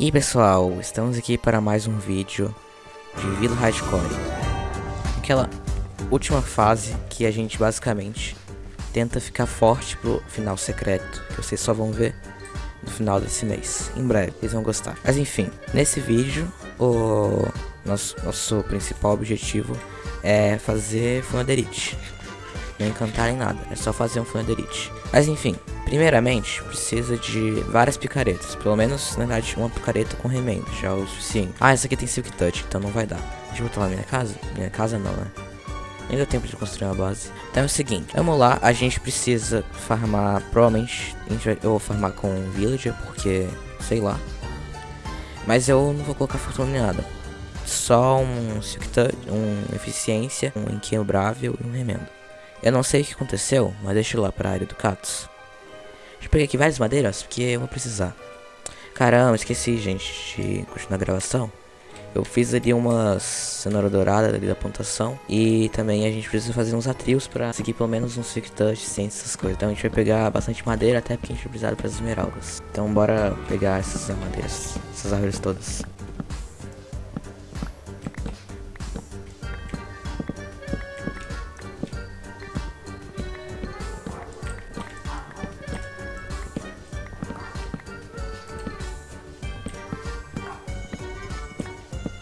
E aí pessoal, estamos aqui para mais um vídeo de Vila Hardcore. Aquela última fase que a gente basicamente tenta ficar forte pro final secreto Que vocês só vão ver no final desse mês, em breve, vocês vão gostar. Mas enfim, nesse vídeo, o nosso, nosso principal objetivo é fazer Funderite Não encantar em nada, é só fazer um Funderite Mas enfim, Primeiramente, precisa de várias picaretas. Pelo menos, na verdade, uma picareta com remendo, já é o suficiente. Ah, essa aqui tem Silk Touch, então não vai dar. Deixa eu botar lá na minha casa? Minha casa não, né? Deu tempo de construir uma base. Então é o seguinte, vamos lá, a gente precisa farmar, provavelmente, vai, eu vou farmar com Villager, porque, sei lá. Mas eu não vou colocar fortuna nem nada. Só um Silk Touch, um Eficiência, um Inquebrável e um Remendo. Eu não sei o que aconteceu, mas deixa eu lá pra área do Catos. Deixa eu pegar aqui várias madeiras, porque eu vou precisar. Caramba, esqueci, gente, de continuar a gravação. Eu fiz ali umas cenoura dourada ali da plantação. E também a gente precisa fazer uns atrios pra seguir pelo menos uns Silk Touch, sem essas coisas. Então a gente vai pegar bastante madeira, até porque a gente vai precisar para as esmeraldas. Então bora pegar essas madeiras, essas árvores todas.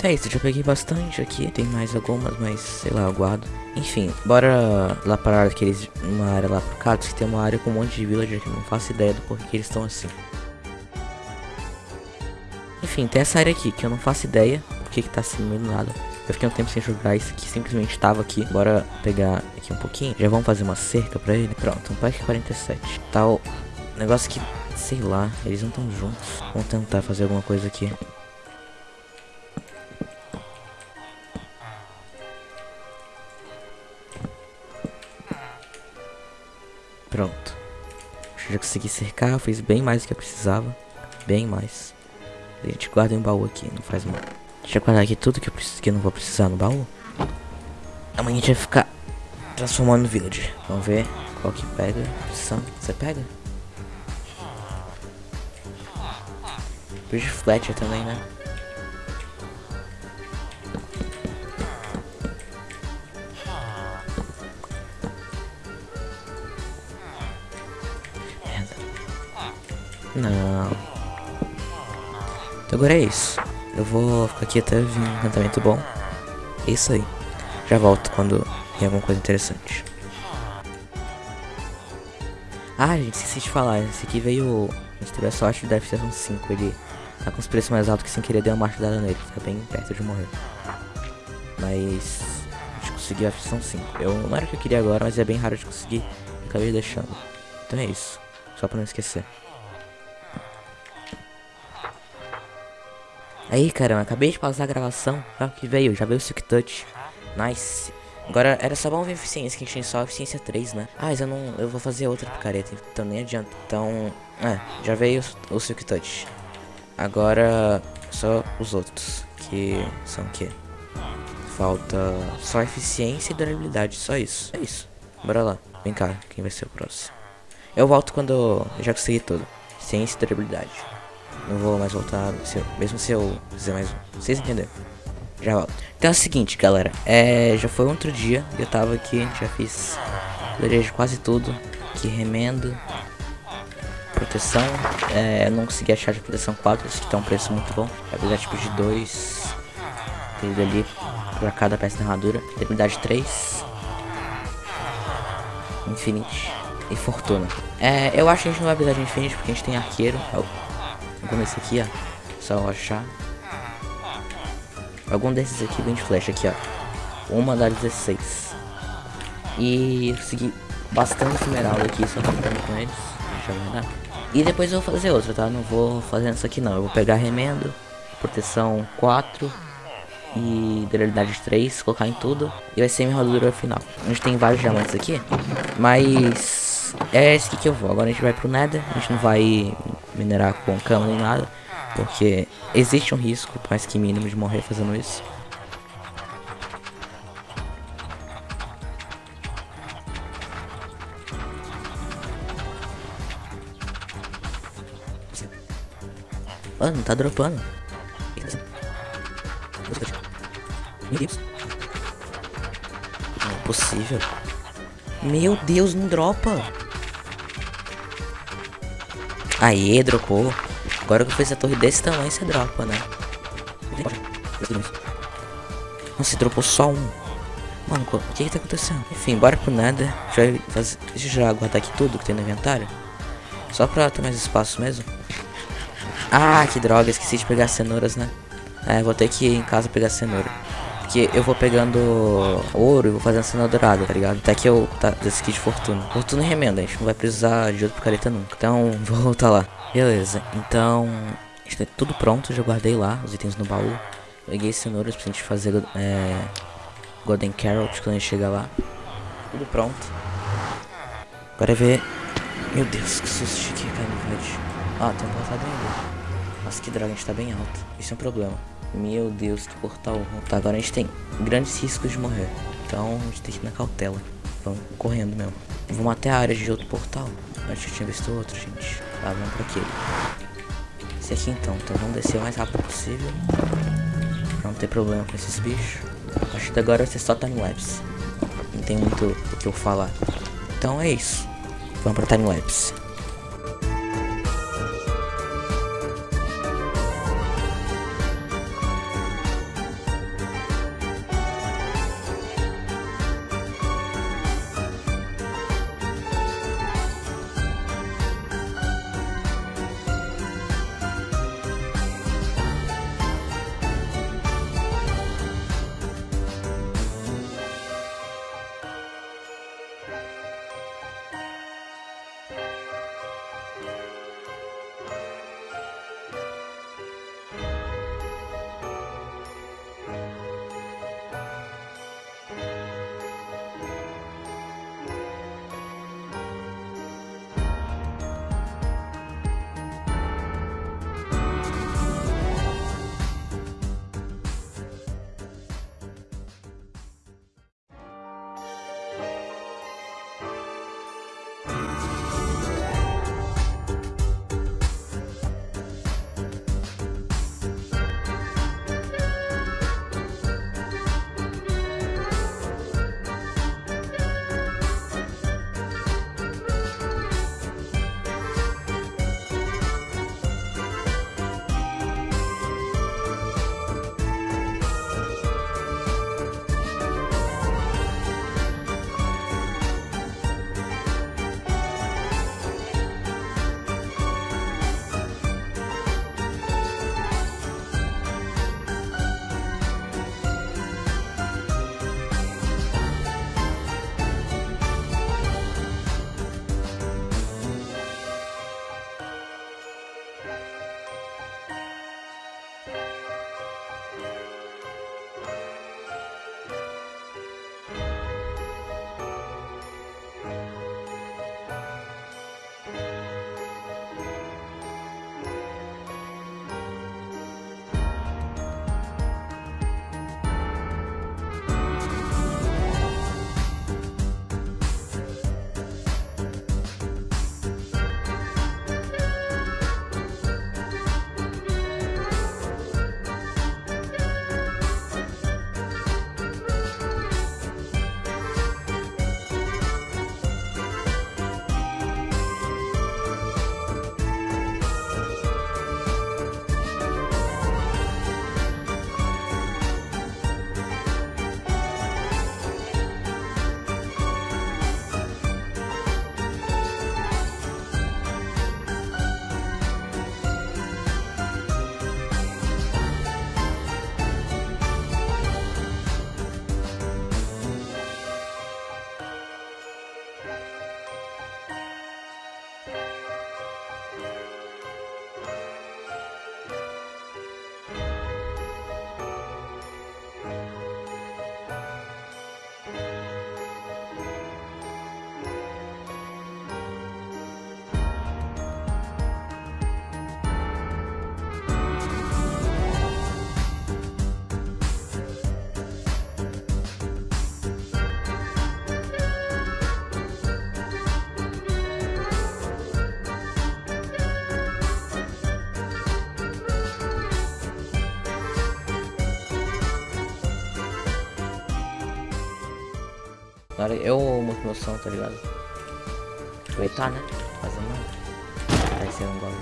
É isso, já peguei bastante aqui. Tem mais algumas, mas sei lá, eu guardo. Enfim, bora lá para aqueles, uma área lá pro Catos, que tem uma área com um monte de villager que não faço ideia do porquê que eles estão assim. Enfim, tem essa área aqui que eu não faço ideia porque que tá assim meio do nada. Eu fiquei um tempo sem jogar isso aqui, simplesmente tava aqui. Bora pegar aqui um pouquinho. Já vamos fazer uma cerca pra ele. Pronto, um pack 47. Tal negócio que, sei lá, eles não estão juntos. Vamos tentar fazer alguma coisa aqui. Pronto. Já consegui cercar, fiz bem mais do que eu precisava. Bem mais. A gente guarda em um baú aqui, não faz mal. Deixa eu guardar aqui tudo que eu, preciso, que eu não vou precisar no baú. Amanhã a gente vai ficar transformando no village. Vamos ver qual que pega. Você pega? Bridge Fletcher também, né? Não. Então agora é isso. Eu vou ficar aqui até vir um encantamento bom. É isso aí. Já volto quando tem alguma coisa interessante. Ah, gente, esqueci de falar. Esse aqui veio. A gente teve a sorte da FCS 5. Ele tá com os preços mais altos que sem querer deu uma martelada nele. Tá bem perto de morrer. Mas. A gente conseguiu a FCS 5. Eu, não era o que eu queria agora, mas é bem raro de conseguir. Acabei deixando. Então é isso. Só pra não esquecer. Aí, caramba, acabei de pausar a gravação. Olha que veio, já veio o Silk Touch. Nice. Agora, era só bom ver eficiência, que a gente tem só eficiência 3, né? Ah, mas eu não... Eu vou fazer outra picareta, então nem adianta. Então, é, já veio o, Silk Touch. Agora, só os outros, que são o quê? Falta só eficiência e durabilidade, só isso. É isso. Bora lá. Vem cá, quem vai ser o próximo? Eu volto quando eu já consegui tudo. Ciência e durabilidade. Não vou mais voltar, se eu, mesmo se eu fizer mais um. Vocês entenderam? Já volto. Então é o seguinte, galera. É, já foi outro dia. Eu tava aqui, já fiz de quase tudo. Que remendo. Proteção. É, eu não consegui achar de proteção 4, isso que tá um preço muito bom. Apesar tipo de 2. Aquele ali pra cada peça da armadura. Debilidade 3. Infinite. E fortuna. É, eu acho que a gente não vai precisar de Infinite porque a gente tem arqueiro. Como esse aqui, ó. Só achar. Algum desses aqui vem de flecha aqui, ó. Uma das 16. E consegui bastante esmeralda aqui, só contando com eles. Deixa eu guardar. E depois eu vou fazer outra, tá? Não vou fazer isso aqui não. Eu vou pegar remendo, proteção 4 e durabilidade 3, colocar em tudo. E vai ser minha armadura final. A gente tem vários diamantes aqui, mas é esse que eu vou. Agora a gente vai pro Nether, a gente não vai minerar com cama nem nada, porque existe um risco, mais que mínimo, de morrer fazendo isso. Mano, tá dropando. Não é possível. Meu Deus, não dropa. Aê, dropou. Agora que eu fiz a torre desse tamanho, você dropa, né? Nossa, dropou só um. Mano, o que que tá acontecendo? Enfim, bora pro nada. Já faz... Deixa eu já guardar aqui tudo que tem no inventário. Só pra ter mais espaço mesmo. Ah, que droga, esqueci de pegar cenouras, né? É, vou ter que ir em casa pegar cenoura. Porque eu vou pegando ouro e vou fazendo cenoura dourada, tá ligado? Até que eu tá kit de fortuna. Fortuna e remenda, a gente não vai precisar de outro picareta nunca. Então, vou voltar lá. Beleza, então. Está tudo pronto, já guardei lá os itens no baú. Peguei cenouras pra gente fazer é, Golden Carrot quando a gente chegar lá. Tudo pronto. Agora é ver. Meu Deus, que susto que caiu no VUD. Ah, tem um portal ainda. Nossa, que droga, a gente tá bem alto. Isso é um problema. Meu Deus, que portal. Tá, agora a gente tem grandes riscos de morrer. Então a gente tem que ir na cautela. Vamos correndo mesmo. Vamos até a área de outro portal. Antes eu tinha visto outro, gente. Tá, vamos pra aquele. Esse aqui então. Então vamos descer o mais rápido possível. Pra não ter problema com esses bichos. Acho que agora você só timelapse. Não tem muito o que eu falar. Então é isso. Vamos pra timelapse. Agora eu meu som, tá ligado? Aproveitar, né? Fazer nada. Vai ser um gole.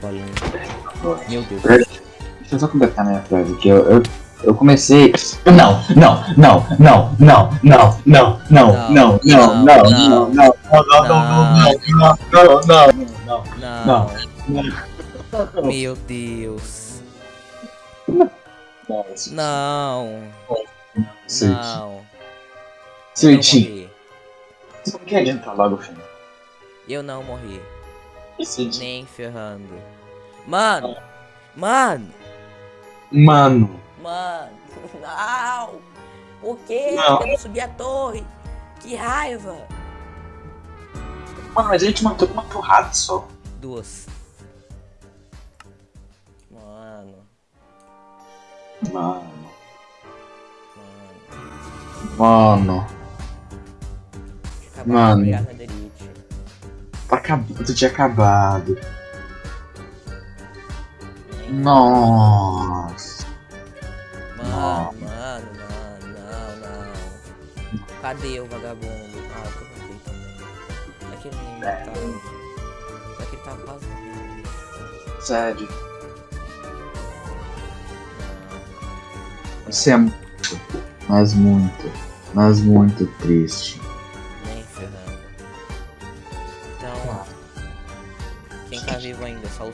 Golinho. Meu Deus. Deixa eu só completar minha frase aqui. Eu, eu, eu comecei. Não, não, não, não, não, não, não, não, não, não, não, não, não, não, não, não, não, não, não, Não. Meu Deus. não. Não. Morri. Você não quer adiantar logo o fim? Eu não morri. Switch. Nem ferrando. Mano. Mano. Mano. Mano. Não. Por? Não. Eu não subi a torre. Que raiva. Mano, mas a gente matou com uma porrada só. Duas. Mano. Mano. Mano. Mano. Acabar Mano. de pegar na Derite. Tá acabando, tinha acabado. Nossa. Mano, mano, mano, não, não. Cadê o vagabundo? Ah, eu matei também. É que ele nem É. matava. É que ele tava quase morrendo. Sério. Isso é muito, mas muito, mas muito triste.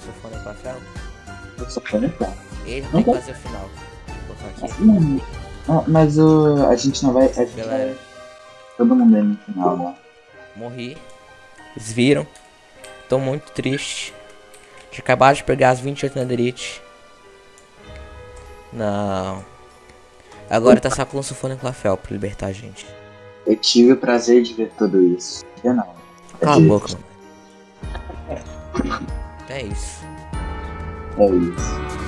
O Sofone com a Fel? Eu só falei pra Ele Não tem que fazer o final. Vou colocar aqui. Mano, ah, mas o a gente não vai. A gente Galera, vai todo mundo aí no final, né? morri. Vocês viram? Tô muito triste. Tinha acabado de pegar as 28 Netherite. Não. Agora tá só com o Sofone com a Fel pra libertar a gente. Eu tive o prazer de ver tudo isso. Eu não. Cala a boca, mano. face. Oh, yes.